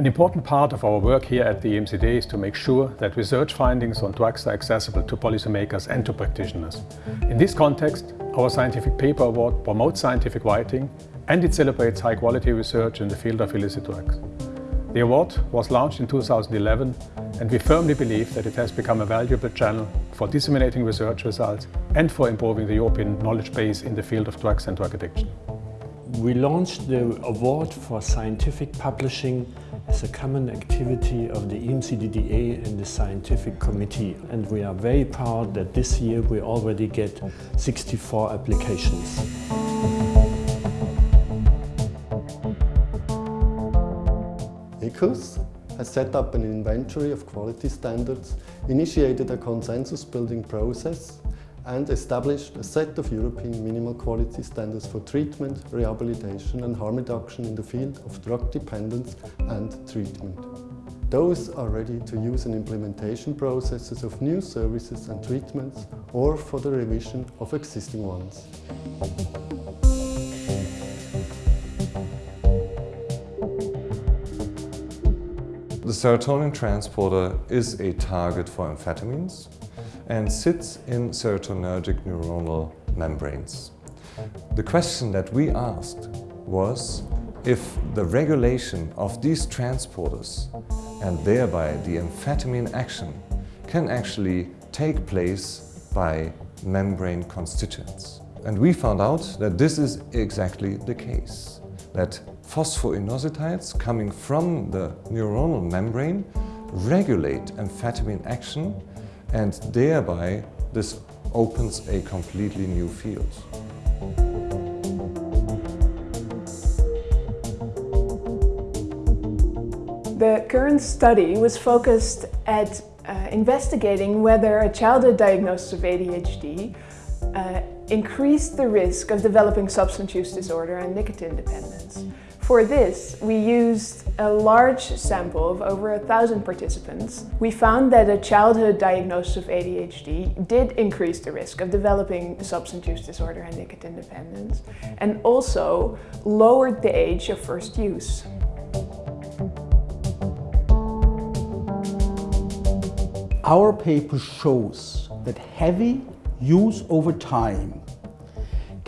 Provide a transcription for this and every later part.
An important part of our work here at the EMCDDA is to make sure that research findings on drugs are accessible to policymakers and to practitioners. In this context, our Scientific Paper Award promotes scientific writing and it celebrates high-quality research in the field of illicit drugs. The award was launched in 2011 and we firmly believe that it has become a valuable channel for disseminating research results and for improving the European knowledge base in the field of drugs and drug addiction. We launched the award for scientific publishing as a common activity of the EMCDDA and the scientific committee and we are very proud that this year we already get 64 applications. EQUS has set up an inventory of quality standards, initiated a consensus building process and established a set of European minimal quality standards for treatment, rehabilitation and harm reduction in the field of drug dependence and treatment. Those are ready to use in implementation processes of new services and treatments or for the revision of existing ones. The serotonin transporter is a target for amphetamines and sits in serotonergic neuronal membranes. The question that we asked was if the regulation of these transporters and thereby the amphetamine action can actually take place by membrane constituents. And we found out that this is exactly the case, that phosphoinositides coming from the neuronal membrane regulate amphetamine action and thereby this opens a completely new field. The current study was focused at uh, investigating whether a childhood diagnosis of ADHD uh, increased the risk of developing substance use disorder and nicotine dependence. For this, we used a large sample of over a thousand participants. We found that a childhood diagnosis of ADHD did increase the risk of developing substance use disorder and nicotine dependence and also lowered the age of first use. Our paper shows that heavy use over time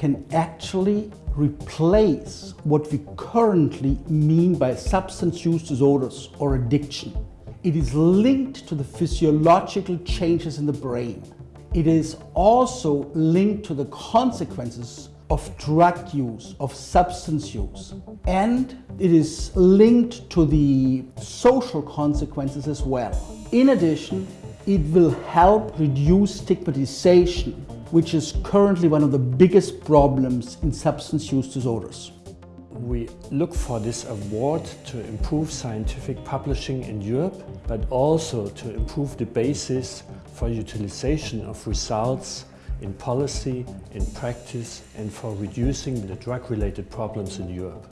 can actually replace what we currently mean by substance use disorders or addiction. It is linked to the physiological changes in the brain. It is also linked to the consequences of drug use, of substance use. And it is linked to the social consequences as well. In addition, it will help reduce stigmatization, which is currently one of the biggest problems in substance use disorders. We look for this award to improve scientific publishing in Europe, but also to improve the basis for utilization of results in policy, in practice and for reducing the drug-related problems in Europe.